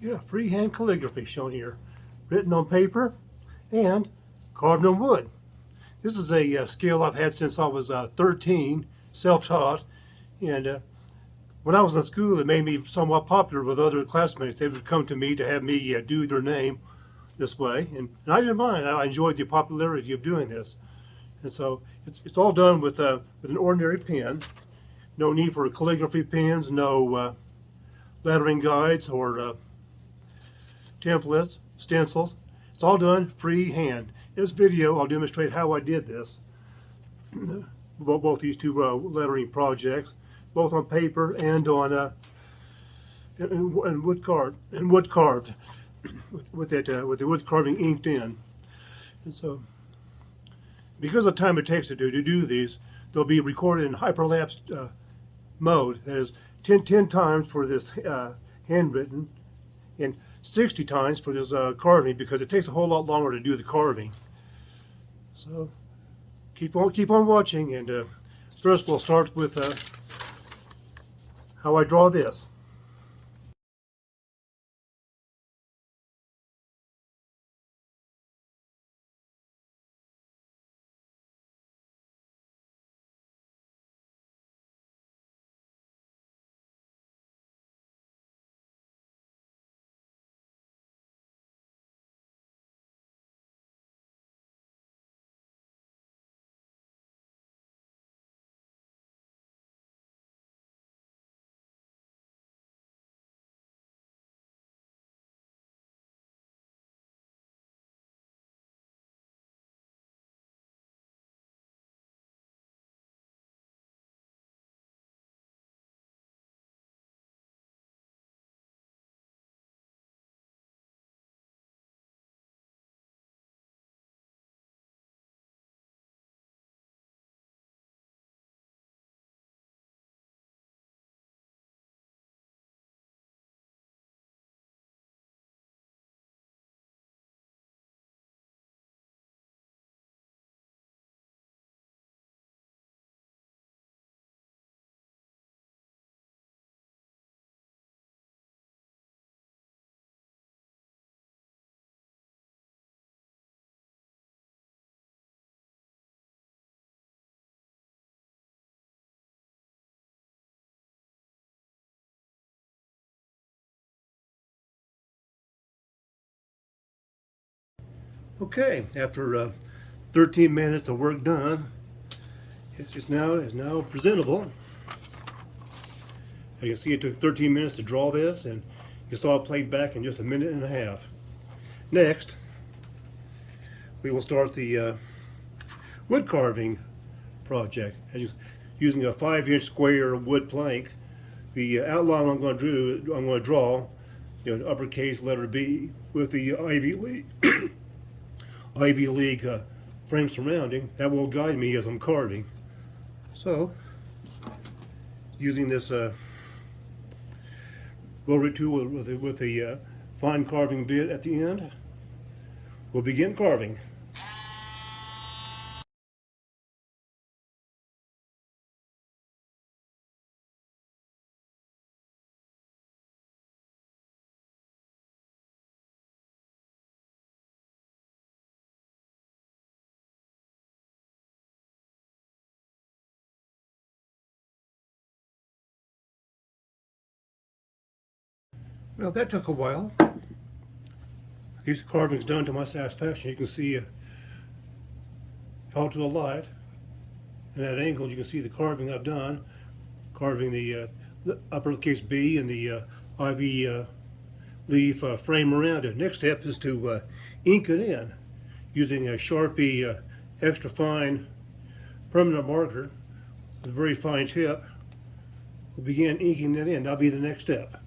Yeah, freehand calligraphy shown here. Written on paper and carved on wood. This is a uh, skill I've had since I was uh, 13, self-taught. And uh, when I was in school, it made me somewhat popular with other classmates. They would come to me to have me uh, do their name this way. And, and I didn't mind. I enjoyed the popularity of doing this. And so it's, it's all done with, uh, with an ordinary pen. No need for calligraphy pens, no uh, lettering guides or templates, stencils. It's all done freehand. In this video, I'll demonstrate how I did this. both, these two uh, lettering projects, both on paper and on uh, and, and wood carved and wood carved with, with that uh, with the wood carving inked in. And so, because of the time it takes to do to do these, they'll be recorded in hyperlapse uh, mode. That is 10, 10 times for this uh, handwritten and 60 times for this uh, carving because it takes a whole lot longer to do the carving. So keep on keep on watching and uh, first we'll start with uh, how I draw this. Okay, after uh, 13 minutes of work done, it's just now is now presentable. As you can see, it took 13 minutes to draw this, and you saw it played back in just a minute and a half. Next, we will start the uh, wood carving project. As using a five-inch square wood plank, the outline I'm going to draw, I'm going to draw, you know, uppercase letter B with the Ivy League. Ivy League uh, frame surrounding, that will guide me as I'm carving. So, using this uh, rotary tool with, a, with a uh, fine carving bit at the end, we'll begin carving. Well, that took a while. These carvings done to my satisfaction. You can see uh, held to the light. And at angles, you can see the carving I've done. Carving the, uh, uppercase B and the uh, ivy uh, leaf uh, frame around it. Next step is to uh, ink it in using a Sharpie uh, extra fine permanent marker with a very fine tip. We'll begin inking that in. That'll be the next step.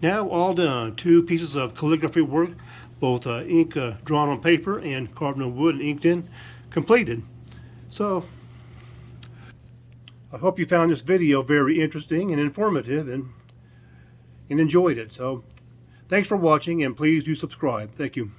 Now all done. Two pieces of calligraphy work, both uh, ink uh, drawn on paper and carved on wood and inked in, completed. So, I hope you found this video very interesting and informative and and enjoyed it. So thanks for watching and please do subscribe. Thank you.